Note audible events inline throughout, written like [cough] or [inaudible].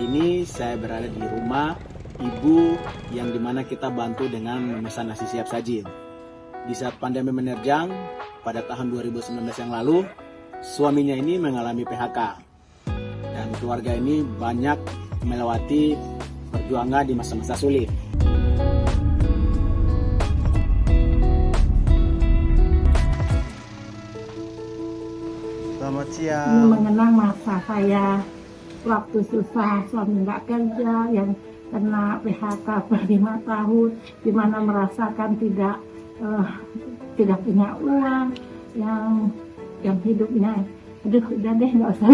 hari ini saya berada di rumah ibu yang di mana kita bantu dengan memesan nasi siap saji. Di saat pandemi menerjang pada tahun 2019 yang lalu, suaminya ini mengalami PHK. Dan keluarga ini banyak melewati perjuangan di masa-masa sulit. Selamat Ini siang. mengenang masa saya waktu susah suami nggak kerja yang kena PHK per lima tahun di mana merasakan tidak eh, tidak punya uang yang yang hidupnya. Aduh udah deh nggak usah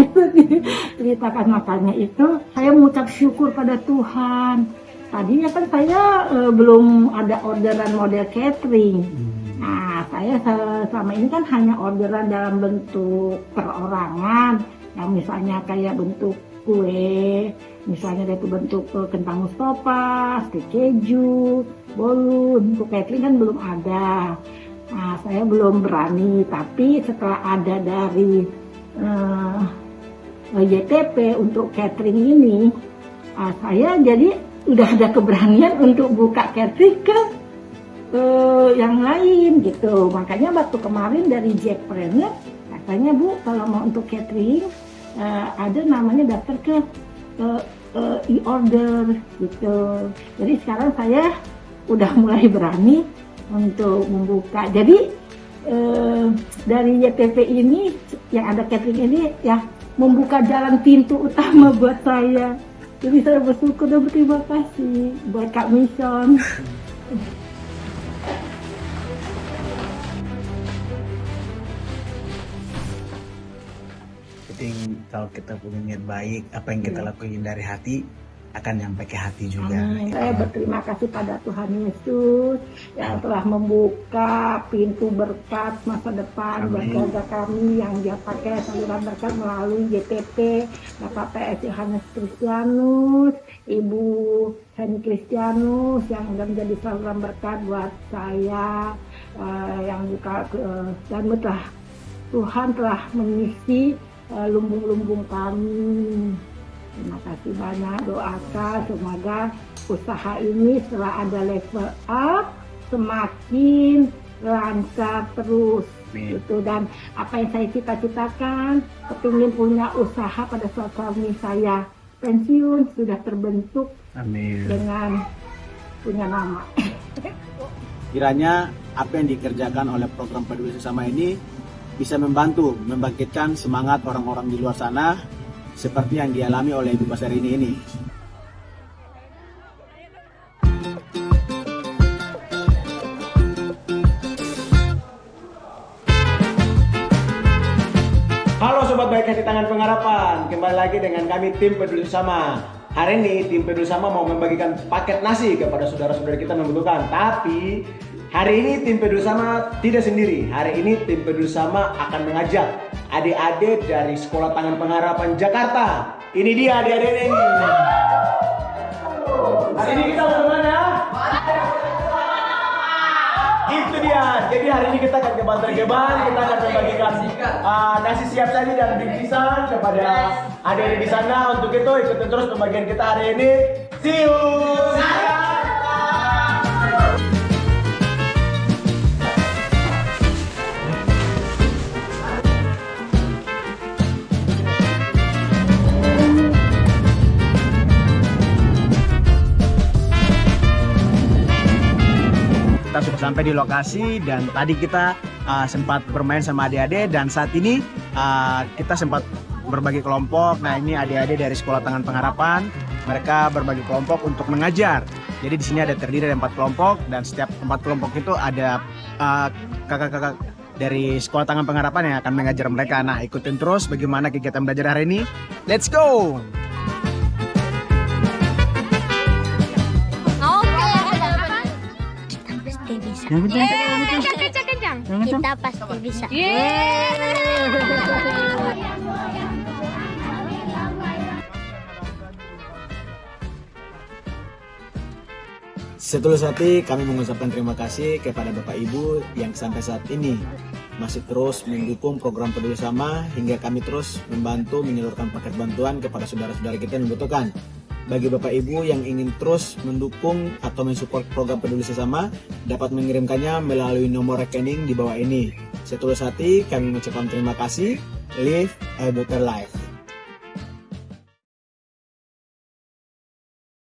[laughs] ceritakan makanya itu. Saya mengucap syukur pada Tuhan. Tadinya kan saya eh, belum ada orderan model catering. Nah, saya se- selama ini kan hanya orderan dalam bentuk perorangan, yang misalnya kayak bentuk kue, misalnya dari bentuk eh, kentang mustopa, steak keju, bolu, untuk catering kan belum ada. Nah, saya belum berani, tapi setelah ada dari eh, YTP untuk catering ini, ah, saya jadi udah ada keberanian untuk buka catering ke eh, yang lain gitu. Makanya waktu kemarin dari Jackpreneur katanya Bu kalau mau untuk catering eh, ada namanya daftar ke eh, eh, e-order gitu. Jadi sekarang saya udah mulai berani untuk membuka. Jadi eh, dari YTP ini yang ada catering ini ya membuka jalan pintu utama buat saya. Jadi saya bersyukur dan berterima kasih buat Kak Mission. Penting kalau kita punya niat baik apa yang kita Iya. lakuin dari hati akan nyampe ke hati juga Amin. Gitu. Saya berterima kasih pada Tuhan Yesus yang telah membuka pintu berkat masa depan buat keluarga kami yang dia pakai saluran berkat melalui JTP Bapak PS Yohanes Kristianus, Ibu Heni Kristianus yang sudah menjadi saluran berkat buat saya eh, yang buka eh, dan telah Tuhan telah mengisi lumbung-lumbung kami. Terima kasih banyak doakan semoga usaha ini setelah ada level up semakin lancar terus Amin. gitu dan apa yang saya cita-citakan kepingin punya usaha pada suami saya pensiun sudah terbentuk Amin. dengan punya nama kiranya apa yang dikerjakan oleh program peduli sesama ini bisa membantu membangkitkan semangat orang-orang di luar sana seperti yang dialami oleh Ibu Pasar ini ini. Halo Sobat Baik Hati Tangan Pengharapan. Kembali lagi dengan kami tim Peduli Sama Hari ini tim Peduli Sama mau membagikan paket nasi kepada saudara-saudara kita membutuhkan. Tapi hari ini tim Peduli Sama tidak sendiri Hari ini tim Peduli Sama akan mengajak adik-adik dari Sekolah Tangan Pengharapan Jakarta Ini dia adik-adik ini Hari ini kita mau ke mana? Itu dia. Jadi hari ini kita akan ke Bantar Gebang, kita akan membagikan uh, nasi siap saji dan bingkisan kepada adik-adik di sana. Untuk itu ikutin terus pembagian kita hari ini. See you. Kita sudah sampai di lokasi dan tadi kita uh, sempat bermain sama adik-adik dan saat ini uh, kita sempat berbagi kelompok. Nah ini adik-adik dari Sekolah Tangan Pengharapan, mereka berbagi kelompok untuk mengajar. Jadi di sini ada terdiri dari empat kelompok dan setiap empat kelompok itu ada uh, kakak-kakak dari Sekolah Tangan Pengharapan yang akan mengajar mereka. Nah ikutin terus bagaimana kegiatan belajar hari ini. Let's go! Pasti bisa. Kencang, kencang, kencang. Kita pasti bisa. Setulus hati kami mengucapkan terima kasih kepada Bapak Ibu yang sampai saat ini masih terus mendukung program Peduli Sama hingga kami terus membantu menyalurkan paket bantuan kepada saudara-saudara kita yang membutuhkan. Bagi Bapak Ibu yang ingin terus mendukung atau mensupport program peduli sesama dapat mengirimkannya melalui nomor rekening di bawah ini. Setulus hati kami mengucapkan terima kasih. Live a better life.